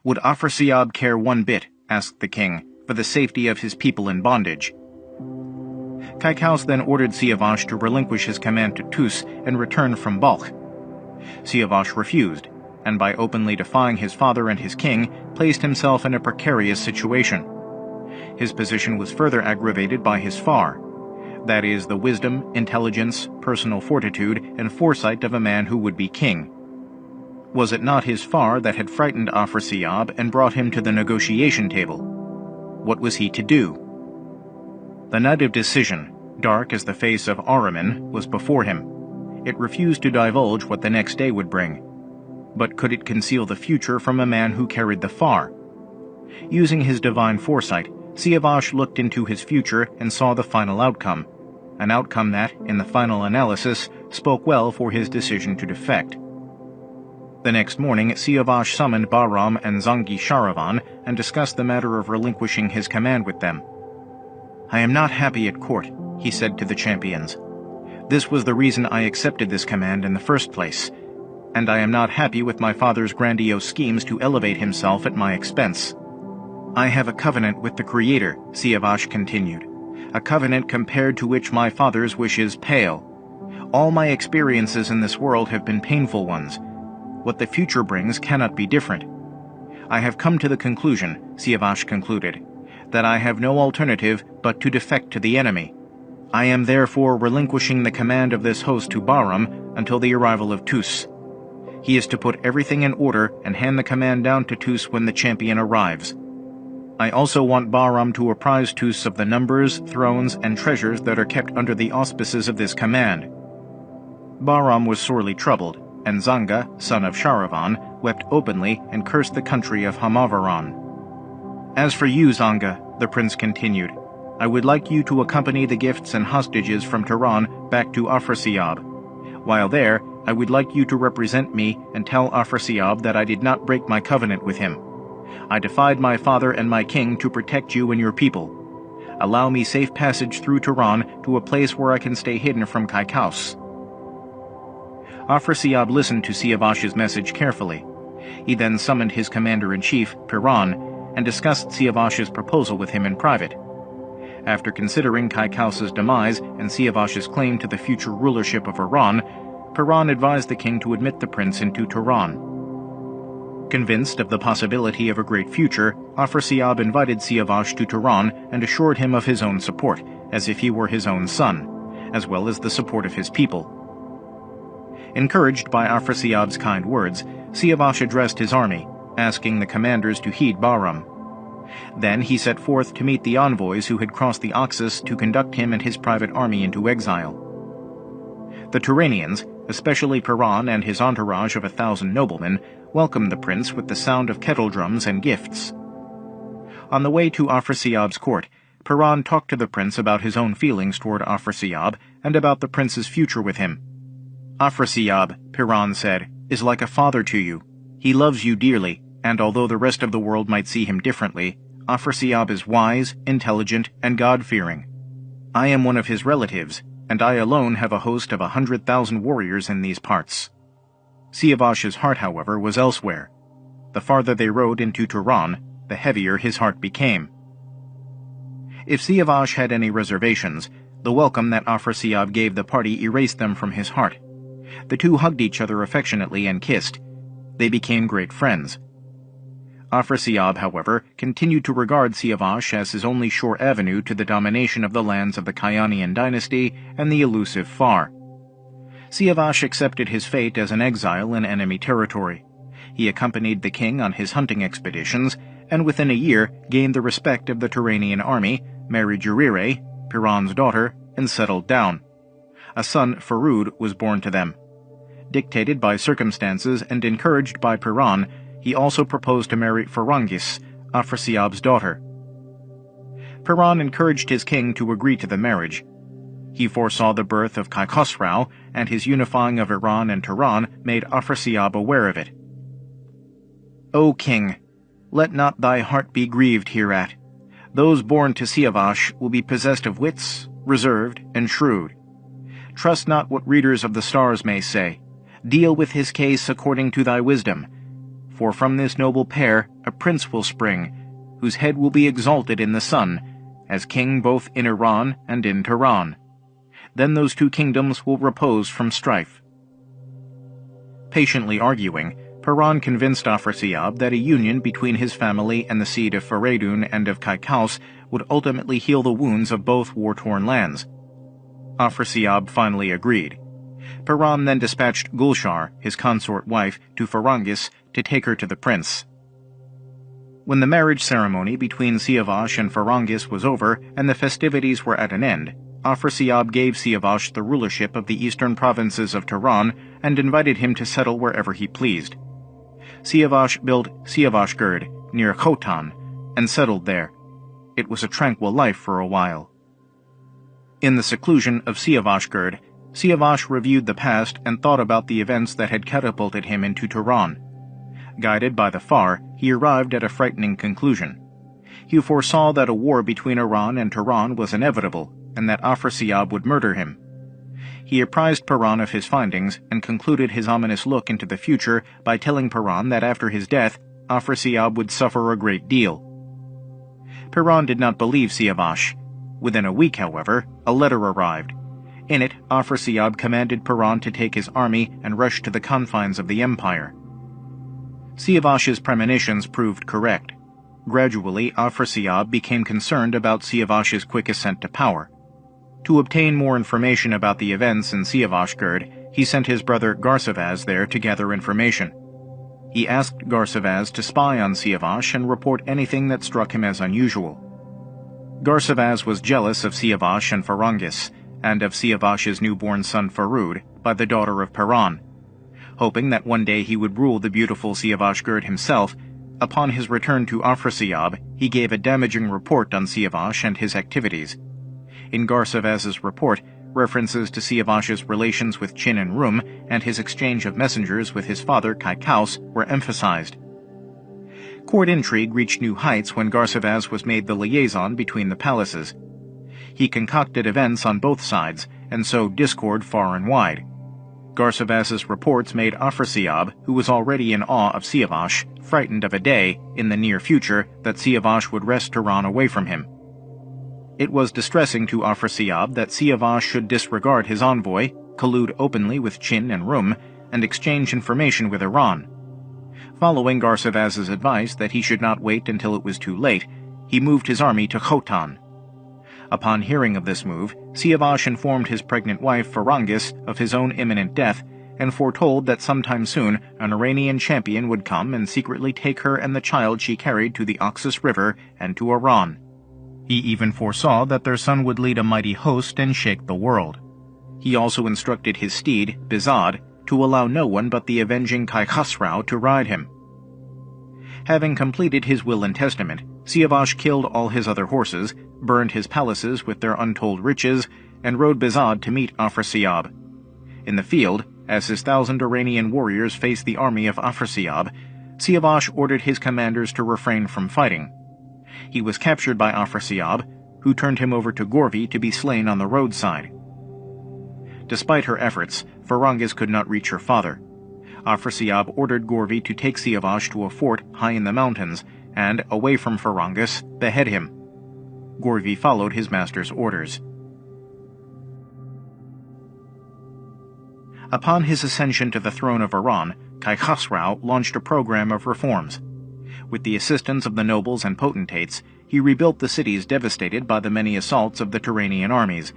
Would Afrasiab care one bit, asked the king, for the safety of his people in bondage? Kaikous then ordered Siavash to relinquish his command to Tus and return from Balkh. Siavash refused, and by openly defying his father and his king, placed himself in a precarious situation. His position was further aggravated by his far, that is, the wisdom, intelligence, personal fortitude, and foresight of a man who would be king. Was it not his far that had frightened Afrasiab and brought him to the negotiation table? What was he to do? The night of decision, dark as the face of Ahriman, was before him. It refused to divulge what the next day would bring. But could it conceal the future from a man who carried the far? Using his divine foresight, Siavash looked into his future and saw the final outcome, an outcome that, in the final analysis, spoke well for his decision to defect. The next morning, Siavash summoned Bahram and Zangi Sharavan and discussed the matter of relinquishing his command with them. I am not happy at court, he said to the champions. This was the reason I accepted this command in the first place, and I am not happy with my father's grandiose schemes to elevate himself at my expense. I have a covenant with the Creator, Siavash continued a covenant compared to which my father's wishes pale. All my experiences in this world have been painful ones. What the future brings cannot be different. I have come to the conclusion, Siavash concluded, that I have no alternative but to defect to the enemy. I am therefore relinquishing the command of this host to Bahram until the arrival of Tus. He is to put everything in order and hand the command down to Tus when the champion arrives. I also want Bahram to apprise Tus of the numbers, thrones, and treasures that are kept under the auspices of this command. Bahram was sorely troubled, and Zanga, son of Sharavan, wept openly and cursed the country of Hamavaran. As for you, Zanga, the prince continued, I would like you to accompany the gifts and hostages from Turan back to Afrasiab. While there, I would like you to represent me and tell Afrasiab that I did not break my covenant with him. I defied my father and my king to protect you and your people. Allow me safe passage through Turan to a place where I can stay hidden from Kaikous. Afrasiab listened to Siavash's message carefully. He then summoned his commander-in-chief, Piran, and discussed Siavash's proposal with him in private. After considering Kaikous's demise and Siavash's claim to the future rulership of Iran, Piran advised the king to admit the prince into Turan. Convinced of the possibility of a great future, Afrasiab invited Siavash to Turan and assured him of his own support, as if he were his own son, as well as the support of his people. Encouraged by Afrasiab's kind words, Siavash addressed his army, asking the commanders to heed Bahram. Then he set forth to meet the envoys who had crossed the Oxus to conduct him and his private army into exile. The Turanians, especially Piran and his entourage of a thousand noblemen, welcomed the prince with the sound of kettle drums and gifts. On the way to Afrasiab's court, Piran talked to the prince about his own feelings toward Afrasiab and about the prince's future with him. Afrasiab, Piran said, is like a father to you. He loves you dearly, and although the rest of the world might see him differently, Afrasiab is wise, intelligent, and God-fearing. I am one of his relatives, and I alone have a host of a hundred thousand warriors in these parts. Siavash's heart, however, was elsewhere. The farther they rode into Turan, the heavier his heart became. If Siavash had any reservations, the welcome that Afrasiab gave the party erased them from his heart. The two hugged each other affectionately and kissed. They became great friends. Afrasiab, however, continued to regard Siavash as his only sure avenue to the domination of the lands of the Kayanian dynasty and the elusive Far. Siavash accepted his fate as an exile in enemy territory. He accompanied the king on his hunting expeditions, and within a year gained the respect of the Turanian army, married Jarire, Piran's daughter, and settled down. A son, Farud, was born to them. Dictated by circumstances and encouraged by Piran, he also proposed to marry Farangis, Afrasiab's daughter. Piran encouraged his king to agree to the marriage. He foresaw the birth of Kai Khosrau, and his unifying of Iran and Turan made Afrasiab aware of it. O king, let not thy heart be grieved hereat. Those born to Siavash will be possessed of wits, reserved, and shrewd. Trust not what readers of the stars may say. Deal with his case according to thy wisdom, for from this noble pair a prince will spring, whose head will be exalted in the sun, as king both in Iran and in Turan. Then those two kingdoms will repose from strife. Patiently arguing, Piran convinced Afrasiab that a union between his family and the seed of Feredun and of Kaikous would ultimately heal the wounds of both war-torn lands. Afrasiab finally agreed. Piran then dispatched Gulshar, his consort wife, to Farangis to take her to the prince. When the marriage ceremony between Siavash and Farangis was over and the festivities were at an end, Afrasiab gave Siavash the rulership of the eastern provinces of Turan and invited him to settle wherever he pleased. Siavash built Siavashgird near Khotan and settled there. It was a tranquil life for a while. In the seclusion of Siavashgird, Siavash reviewed the past and thought about the events that had catapulted him into Turan. Guided by the Far, he arrived at a frightening conclusion. He foresaw that a war between Iran and Turan was inevitable, and that Afrasiab would murder him. He apprised Piran of his findings and concluded his ominous look into the future by telling Piran that after his death, Afrasiab would suffer a great deal. Piran did not believe Siavash. Within a week, however, a letter arrived. In it, Afrasiab commanded Piran to take his army and rush to the confines of the empire. Siavash's premonitions proved correct. Gradually, Afrasiab became concerned about Siavash's quick ascent to power. To obtain more information about the events in Siavashgird, he sent his brother Garsavaz there to gather information. He asked Garsavaz to spy on Siavash and report anything that struck him as unusual. Garsavaz was jealous of Siavash and Farangis, and of Siavash's newborn son Farud, by the daughter of Piran. Hoping that one day he would rule the beautiful Siavashgird himself, upon his return to Afrasiab, he gave a damaging report on Siavash and his activities. In Garsavaz's report, references to Siavash's relations with Chin and Rum and his exchange of messengers with his father Kaikous were emphasized. Court intrigue reached new heights when Garsavaz was made the liaison between the palaces. He concocted events on both sides, and sowed discord far and wide. Garsavaz's reports made Afrasiab, who was already in awe of Siavash, frightened of a day, in the near future, that Siavash would wrest Turan away from him. It was distressing to Afrasiab that Siavash should disregard his envoy, collude openly with Chin and Rum, and exchange information with Iran. Following Garsavaz's advice that he should not wait until it was too late, he moved his army to Khotan. Upon hearing of this move, Siavash informed his pregnant wife Farangis of his own imminent death and foretold that sometime soon an Iranian champion would come and secretly take her and the child she carried to the Oxus River and to Iran. He even foresaw that their son would lead a mighty host and shake the world. He also instructed his steed, Bizad, to allow no one but the avenging Kai Khosrau to ride him. Having completed his will and testament, Siavash killed all his other horses, burned his palaces with their untold riches, and rode Bizad to meet Afrasiab. In the field, as his thousand Iranian warriors faced the army of Afrasiab, Siavash ordered his commanders to refrain from fighting. He was captured by Afrasiab, who turned him over to Gorvi to be slain on the roadside. Despite her efforts, Farangis could not reach her father. Afrasiab ordered Gorvi to take Siavash to a fort high in the mountains and, away from Farangis, behead him. Gorvi followed his master's orders. Upon his ascension to the throne of Iran, Khosrau launched a program of reforms. With the assistance of the nobles and potentates, he rebuilt the cities devastated by the many assaults of the Turanian armies,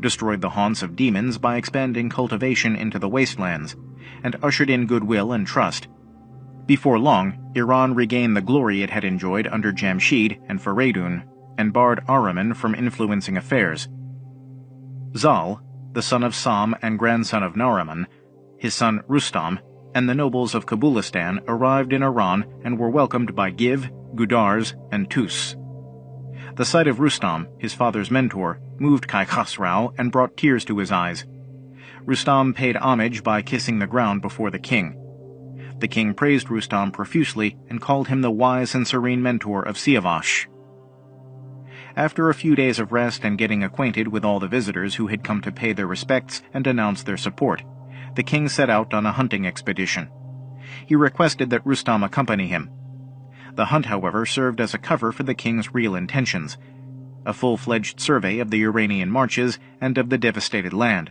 destroyed the haunts of demons by expanding cultivation into the wastelands, and ushered in goodwill and trust. Before long, Iran regained the glory it had enjoyed under Jamshid and Faridun, and barred Ahriman from influencing affairs. Zal, the son of Sam and grandson of Nariman, his son Rustam, and the nobles of Kabulistan arrived in Iran and were welcomed by Giv, Gudars, and Tus. The sight of Rustam, his father's mentor, moved Kai Khosrau and brought tears to his eyes. Rustam paid homage by kissing the ground before the king. The king praised Rustam profusely and called him the wise and serene mentor of Siavash. After a few days of rest and getting acquainted with all the visitors who had come to pay their respects and announce their support, the king set out on a hunting expedition. He requested that Rustam accompany him, the hunt, however, served as a cover for the king's real intentions a full-fledged survey of the Iranian marches and of the devastated land.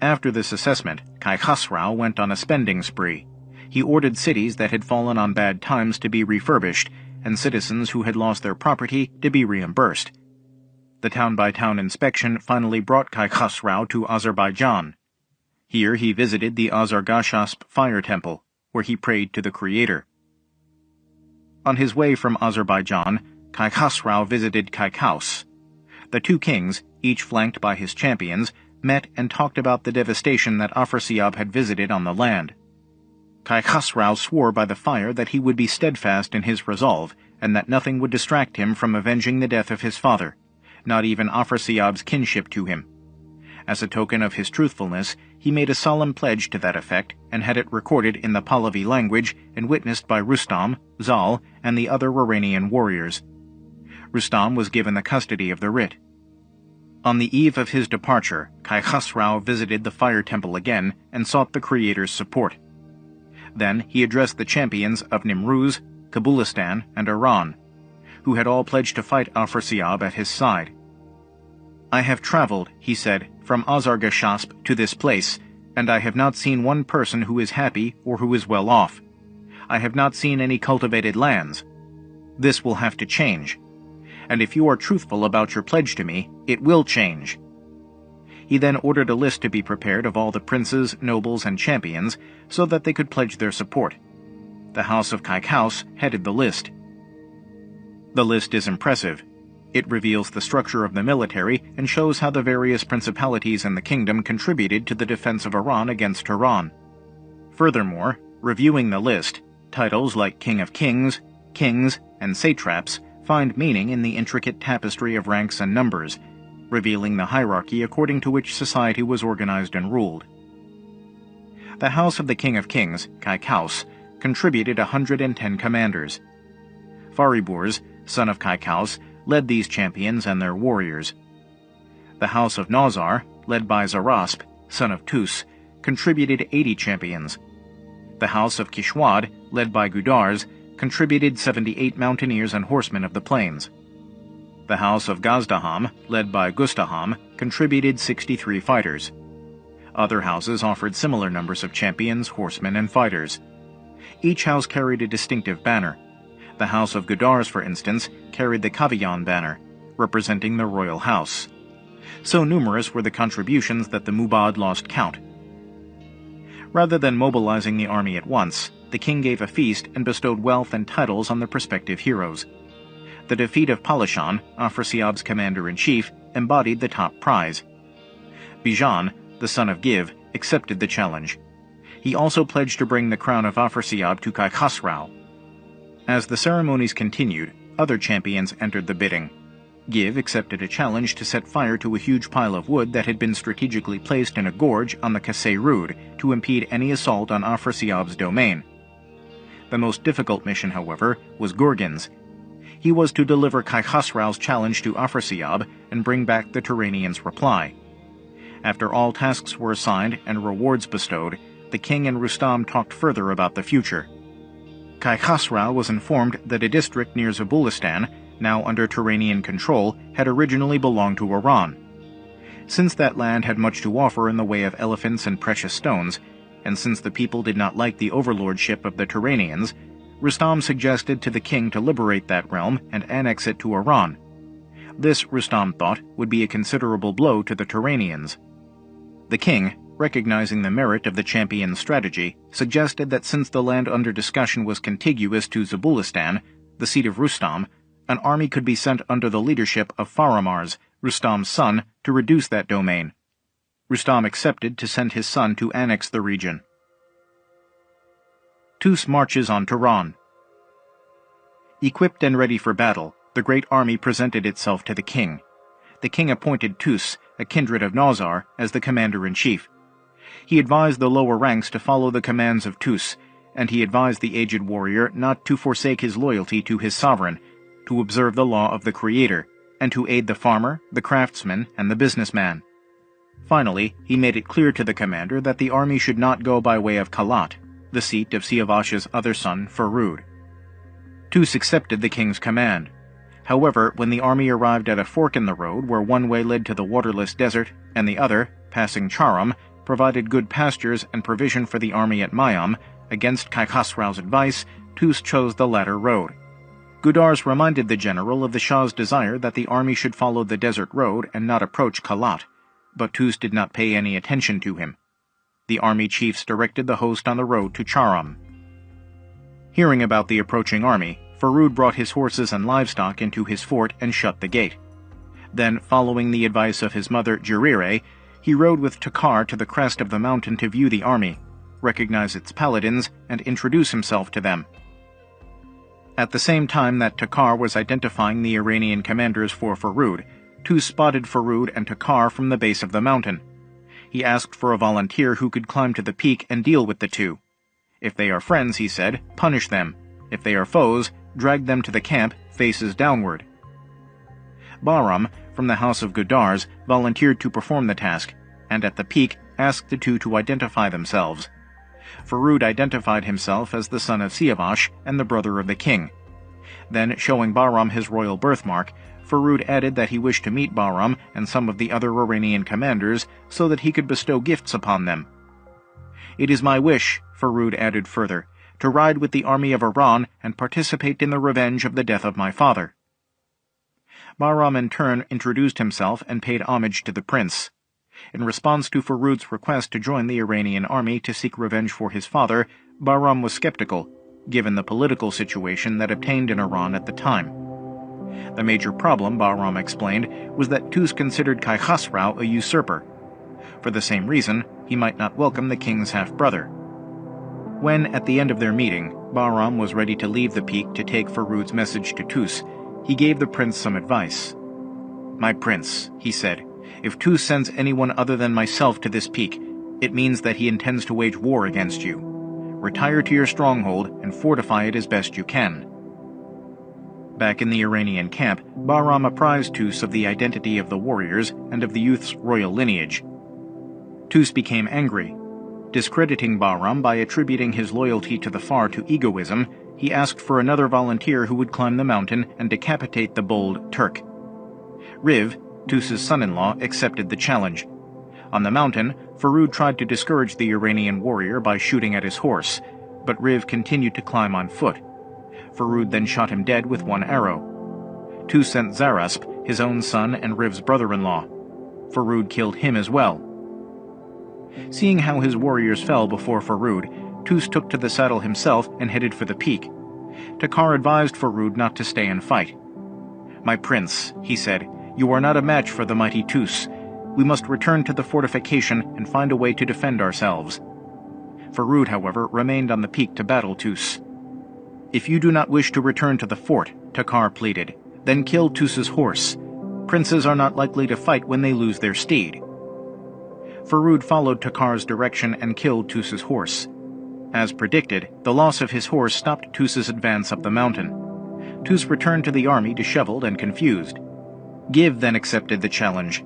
After this assessment, Kai Khosrau went on a spending spree. He ordered cities that had fallen on bad times to be refurbished, and citizens who had lost their property to be reimbursed. The town-by-town -town inspection finally brought Kai Khosrau to Azerbaijan. Here he visited the Azargashasp fire temple, where he prayed to the Creator. On his way from Azerbaijan, Kai Khosrau visited Kaikaus. The two kings, each flanked by his champions, met and talked about the devastation that Afrasiab had visited on the land. Kai Khosrau swore by the fire that he would be steadfast in his resolve, and that nothing would distract him from avenging the death of his father, not even Afrasiab's kinship to him. As a token of his truthfulness, he made a solemn pledge to that effect and had it recorded in the Pahlavi language and witnessed by Rustam, Zal, and the other Iranian warriors. Rustam was given the custody of the writ. On the eve of his departure, Kai Khosrau visited the fire temple again and sought the Creator's support. Then he addressed the champions of Nimruz, Kabulistan, and Iran, who had all pledged to fight Afrasiab at his side. I have traveled, he said, from Azargashasp to this place, and I have not seen one person who is happy or who is well off. I have not seen any cultivated lands. This will have to change. And if you are truthful about your pledge to me, it will change. He then ordered a list to be prepared of all the princes, nobles, and champions, so that they could pledge their support. The House of Kaikaus headed the list. The list is impressive, it reveals the structure of the military and shows how the various principalities in the kingdom contributed to the defense of Iran against Turan. Furthermore, reviewing the list, titles like King of Kings, Kings, and Satraps find meaning in the intricate tapestry of ranks and numbers, revealing the hierarchy according to which society was organized and ruled. The House of the King of Kings, Kaikaus, contributed 110 commanders. Fariburz, son of Kaikaus, led these champions and their warriors. The House of Nawzar, led by Zarasp, son of Tus, contributed 80 champions. The House of Kishwad, led by Gudars, contributed 78 mountaineers and horsemen of the plains. The House of Gazdaham, led by Gustaham, contributed 63 fighters. Other houses offered similar numbers of champions, horsemen, and fighters. Each house carried a distinctive banner. The House of Gudars, for instance, carried the Kaviyan banner, representing the royal house. So numerous were the contributions that the Mubad lost count. Rather than mobilizing the army at once, the king gave a feast and bestowed wealth and titles on the prospective heroes. The defeat of Palashan, Afrasiab's commander-in-chief, embodied the top prize. Bijan, the son of Giv, accepted the challenge. He also pledged to bring the crown of Afrasiab to Kai Khosrau. As the ceremonies continued, other champions entered the bidding. Giv accepted a challenge to set fire to a huge pile of wood that had been strategically placed in a gorge on the Kasay Rud to impede any assault on Afrasiab's domain. The most difficult mission, however, was Gurgen's. He was to deliver Kai Khosrau's challenge to Afrasiab and bring back the Turanians' reply. After all tasks were assigned and rewards bestowed, the king and Rustam talked further about the future. Kai Khosrau was informed that a district near Zabulistan now under Turanian control, had originally belonged to Iran. Since that land had much to offer in the way of elephants and precious stones, and since the people did not like the overlordship of the Turanians, Rustam suggested to the king to liberate that realm and annex it to Iran. This, Rustam thought, would be a considerable blow to the Turanians. The king, recognizing the merit of the champion's strategy, suggested that since the land under discussion was contiguous to Zabulistan, the seat of Rustam, an army could be sent under the leadership of Faramarz, Rustam's son, to reduce that domain. Rustam accepted to send his son to annex the region. Tus marches on Turan. Equipped and ready for battle, the great army presented itself to the king. The king appointed Tus, a kindred of Nawzar, as the commander-in-chief. He advised the lower ranks to follow the commands of Tus, and he advised the aged warrior not to forsake his loyalty to his sovereign, to observe the law of the Creator, and to aid the farmer, the craftsman, and the businessman. Finally, he made it clear to the commander that the army should not go by way of Kalat, the seat of Siavash's other son, Farud. Tus accepted the king's command. However, when the army arrived at a fork in the road where one way led to the waterless desert and the other, passing Charam, provided good pastures and provision for the army at Mayam, against Kai Khosrau's advice, Tus chose the latter road. Gudars reminded the general of the Shah's desire that the army should follow the desert road and not approach Kalat, but Tus did not pay any attention to him. The army chiefs directed the host on the road to Charam. Hearing about the approaching army, Farud brought his horses and livestock into his fort and shut the gate. Then, following the advice of his mother Jarire, he rode with Takar to the crest of the mountain to view the army, recognize its paladins, and introduce himself to them. At the same time that Takar was identifying the Iranian commanders for Farud, two spotted Farud and Takar from the base of the mountain. He asked for a volunteer who could climb to the peak and deal with the two. If they are friends, he said, punish them. If they are foes, drag them to the camp, faces downward. Bahram, from the house of Gudars, volunteered to perform the task, and at the peak asked the two to identify themselves. Farud identified himself as the son of Siavash and the brother of the king. Then, showing Bahram his royal birthmark, Farud added that he wished to meet Bahram and some of the other Iranian commanders so that he could bestow gifts upon them. It is my wish, Farud added further, to ride with the army of Iran and participate in the revenge of the death of my father. Bahram in turn introduced himself and paid homage to the prince. In response to Farud's request to join the Iranian army to seek revenge for his father, Bahram was skeptical, given the political situation that obtained in Iran at the time. The major problem, Bahram explained, was that Tus considered Kai Khosrau a usurper. For the same reason, he might not welcome the king's half-brother. When, at the end of their meeting, Bahram was ready to leave the peak to take Farud's message to Tus, he gave the prince some advice. My prince, he said, if Tus sends anyone other than myself to this peak, it means that he intends to wage war against you. Retire to your stronghold and fortify it as best you can. Back in the Iranian camp, Bahram apprised Tus of the identity of the warriors and of the youth's royal lineage. Tus became angry. Discrediting Bahram by attributing his loyalty to the Far to egoism, he asked for another volunteer who would climb the mountain and decapitate the bold Turk. Riv, Tus's son-in-law accepted the challenge. On the mountain, Farud tried to discourage the Iranian warrior by shooting at his horse, but Riv continued to climb on foot. Farud then shot him dead with one arrow. Tus sent Zarasp, his own son and Riv's brother-in-law. Farud killed him as well. Seeing how his warriors fell before Farud, Tus took to the saddle himself and headed for the peak. Takar advised Farud not to stay and fight. My prince, he said, you are not a match for the mighty Tus. We must return to the fortification and find a way to defend ourselves. Farud, however, remained on the peak to battle Tus. If you do not wish to return to the fort, Takar pleaded, then kill Tus's horse. Princes are not likely to fight when they lose their steed. Farud followed Takar's direction and killed Tus's horse. As predicted, the loss of his horse stopped Tus's advance up the mountain. Tus returned to the army disheveled and confused. Giv then accepted the challenge.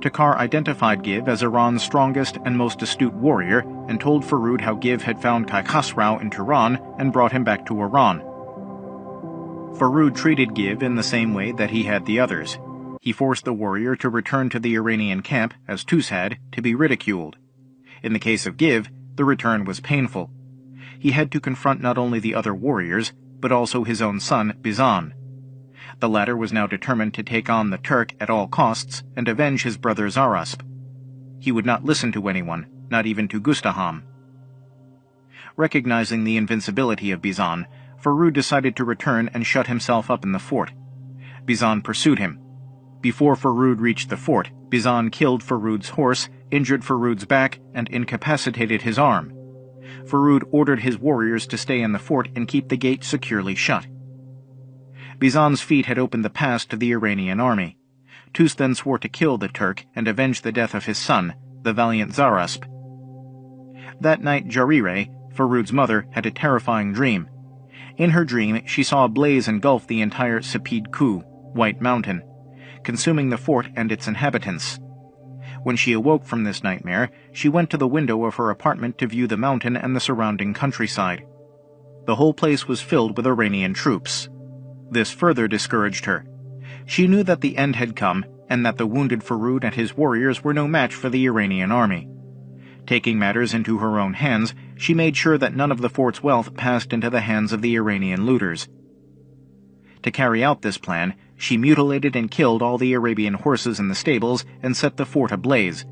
Takar identified Giv as Iran's strongest and most astute warrior and told Farud how Giv had found Kai Khosrau in Turan and brought him back to Iran. Farud treated Giv in the same way that he had the others. He forced the warrior to return to the Iranian camp, as Tus had, to be ridiculed. In the case of Giv, the return was painful. He had to confront not only the other warriors, but also his own son, Bijan. The latter was now determined to take on the Turk at all costs and avenge his brother Zarasp. He would not listen to anyone, not even to Gustaham. Recognizing the invincibility of Bijan, Farud decided to return and shut himself up in the fort. Bijan pursued him. Before Farud reached the fort, Bijan killed Farud's horse, injured Farud's back, and incapacitated his arm. Farud ordered his warriors to stay in the fort and keep the gate securely shut. Bijan's feat had opened the pass to the Iranian army. Tus then swore to kill the Turk and avenge the death of his son, the valiant Zarasp. That night Jarire, Farud's mother, had a terrifying dream. In her dream, she saw a blaze engulf the entire Sepid Ku, White Mountain, consuming the fort and its inhabitants. When she awoke from this nightmare, she went to the window of her apartment to view the mountain and the surrounding countryside. The whole place was filled with Iranian troops. This further discouraged her. She knew that the end had come and that the wounded Farud and his warriors were no match for the Iranian army. Taking matters into her own hands, she made sure that none of the fort's wealth passed into the hands of the Iranian looters. To carry out this plan, she mutilated and killed all the Arabian horses in the stables and set the fort ablaze.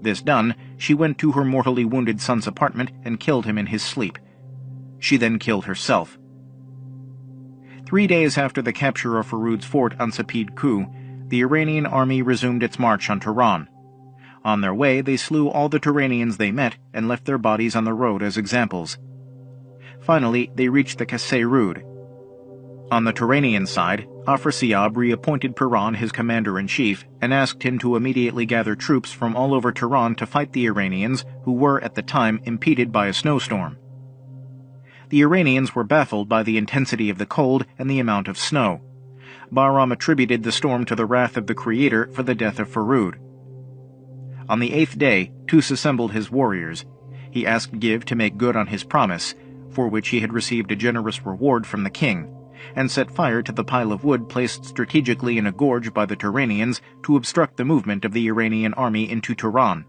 This done, she went to her mortally wounded son's apartment and killed him in his sleep. She then killed herself. Three days after the capture of Farud's fort on Sepid Ku, the Iranian army resumed its march on Turan. On their way, they slew all the Turanians they met and left their bodies on the road as examples. Finally, they reached the Kasey Rud. On the Turanian side, Afrasiab reappointed Piran his commander-in-chief and asked him to immediately gather troops from all over Turan to fight the Iranians, who were at the time impeded by a snowstorm the Iranians were baffled by the intensity of the cold and the amount of snow. Bahram attributed the storm to the wrath of the Creator for the death of Farud. On the eighth day, Tus assembled his warriors. He asked Giv to make good on his promise, for which he had received a generous reward from the king, and set fire to the pile of wood placed strategically in a gorge by the Turanians to obstruct the movement of the Iranian army into Turan.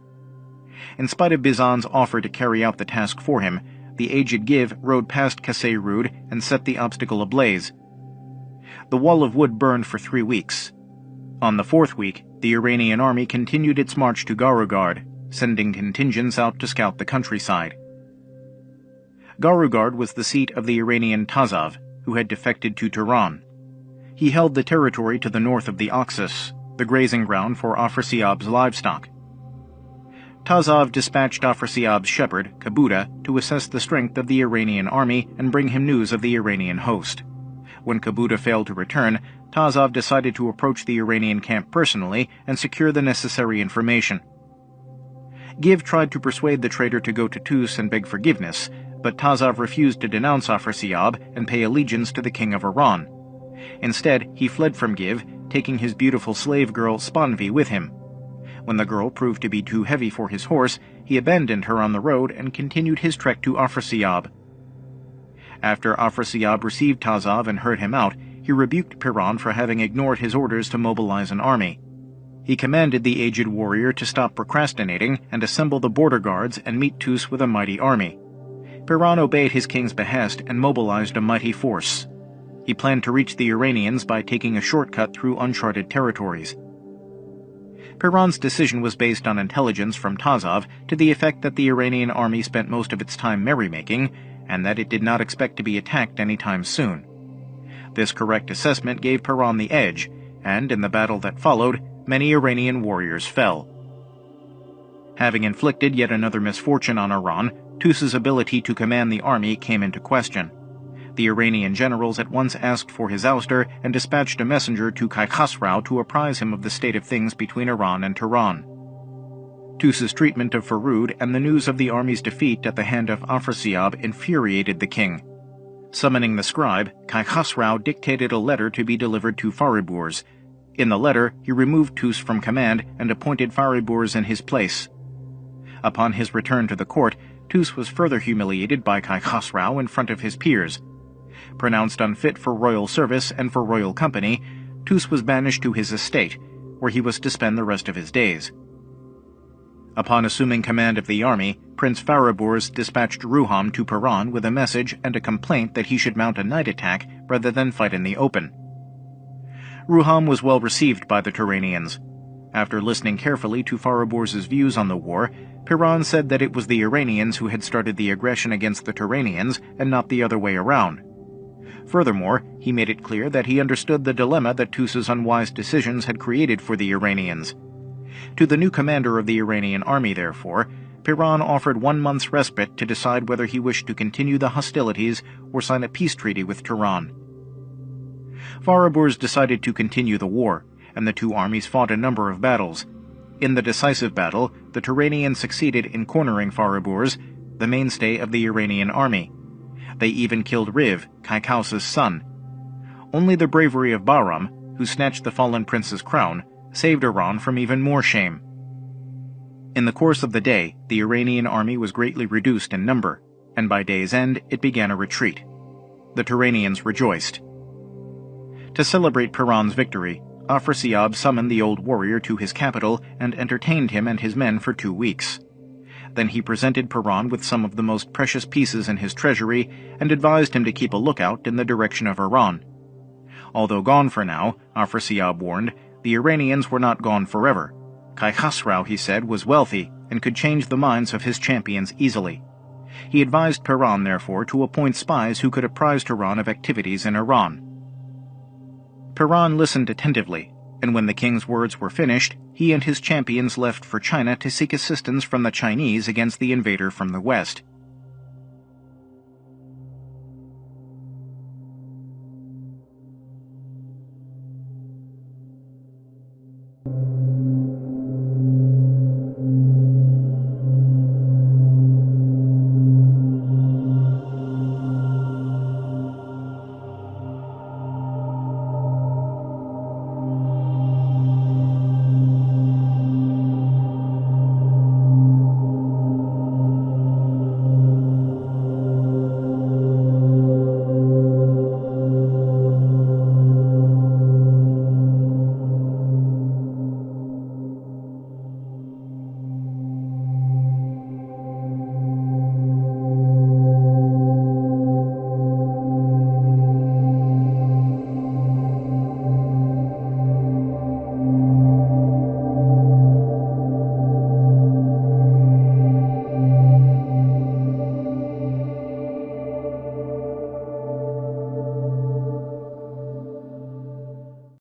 In spite of Bijan's offer to carry out the task for him, the aged Giv rode past Kasey Rud and set the obstacle ablaze. The wall of wood burned for three weeks. On the fourth week, the Iranian army continued its march to Garugard, sending contingents out to scout the countryside. Garugard was the seat of the Iranian Tazav, who had defected to Turan. He held the territory to the north of the Oxus, the grazing ground for Afrasiab's livestock. Tazav dispatched Afrasiab's shepherd, Kabuda, to assess the strength of the Iranian army and bring him news of the Iranian host. When Kabuda failed to return, Tazav decided to approach the Iranian camp personally and secure the necessary information. Giv tried to persuade the traitor to go to Tus and beg forgiveness, but Tazav refused to denounce Afrasiab and pay allegiance to the king of Iran. Instead, he fled from Giv, taking his beautiful slave girl Spanvi with him. When the girl proved to be too heavy for his horse, he abandoned her on the road and continued his trek to Afrasiab. After Afrasiab received Tazav and heard him out, he rebuked Piran for having ignored his orders to mobilize an army. He commanded the aged warrior to stop procrastinating and assemble the border guards and meet Tus with a mighty army. Piran obeyed his king's behest and mobilized a mighty force. He planned to reach the Iranians by taking a shortcut through uncharted territories. Piran's decision was based on intelligence from Tazav to the effect that the Iranian army spent most of its time merrymaking and that it did not expect to be attacked anytime soon. This correct assessment gave Piran the edge, and in the battle that followed, many Iranian warriors fell. Having inflicted yet another misfortune on Iran, Tus's ability to command the army came into question. The Iranian generals at once asked for his ouster and dispatched a messenger to Kai Khosrau to apprise him of the state of things between Iran and Turan. Tus's treatment of Farud and the news of the army's defeat at the hand of Afrasiab infuriated the king. Summoning the scribe, Kai Khosrau dictated a letter to be delivered to Fariburz. In the letter, he removed Tus from command and appointed Fariburz in his place. Upon his return to the court, Tus was further humiliated by Kai Khosrau in front of his peers. Pronounced unfit for royal service and for royal company, Tus was banished to his estate, where he was to spend the rest of his days. Upon assuming command of the army, Prince Fariburz dispatched Ruham to Piran with a message and a complaint that he should mount a night attack rather than fight in the open. Ruham was well received by the Turanians. After listening carefully to Fariburz's views on the war, Piran said that it was the Iranians who had started the aggression against the Turanians and not the other way around. Furthermore, he made it clear that he understood the dilemma that Tus's unwise decisions had created for the Iranians. To the new commander of the Iranian army, therefore, Piran offered one month's respite to decide whether he wished to continue the hostilities or sign a peace treaty with Turan. Fariburz decided to continue the war, and the two armies fought a number of battles. In the decisive battle, the Turanians succeeded in cornering Fariburz, the mainstay of the Iranian army. They even killed Riv, Kaikaus's son. Only the bravery of Bahram, who snatched the fallen prince's crown, saved Iran from even more shame. In the course of the day, the Iranian army was greatly reduced in number, and by day's end it began a retreat. The Turanians rejoiced. To celebrate Piran's victory, Afrasiab summoned the old warrior to his capital and entertained him and his men for two weeks. Then he presented Piran with some of the most precious pieces in his treasury and advised him to keep a lookout in the direction of Iran. Although gone for now, Afrasiab warned, the Iranians were not gone forever. Kai Khosrau, he said, was wealthy and could change the minds of his champions easily. He advised Piran, therefore, to appoint spies who could apprise Turan of activities in Iran. Piran listened attentively, and when the king's words were finished, he and his champions left for China to seek assistance from the Chinese against the invader from the west.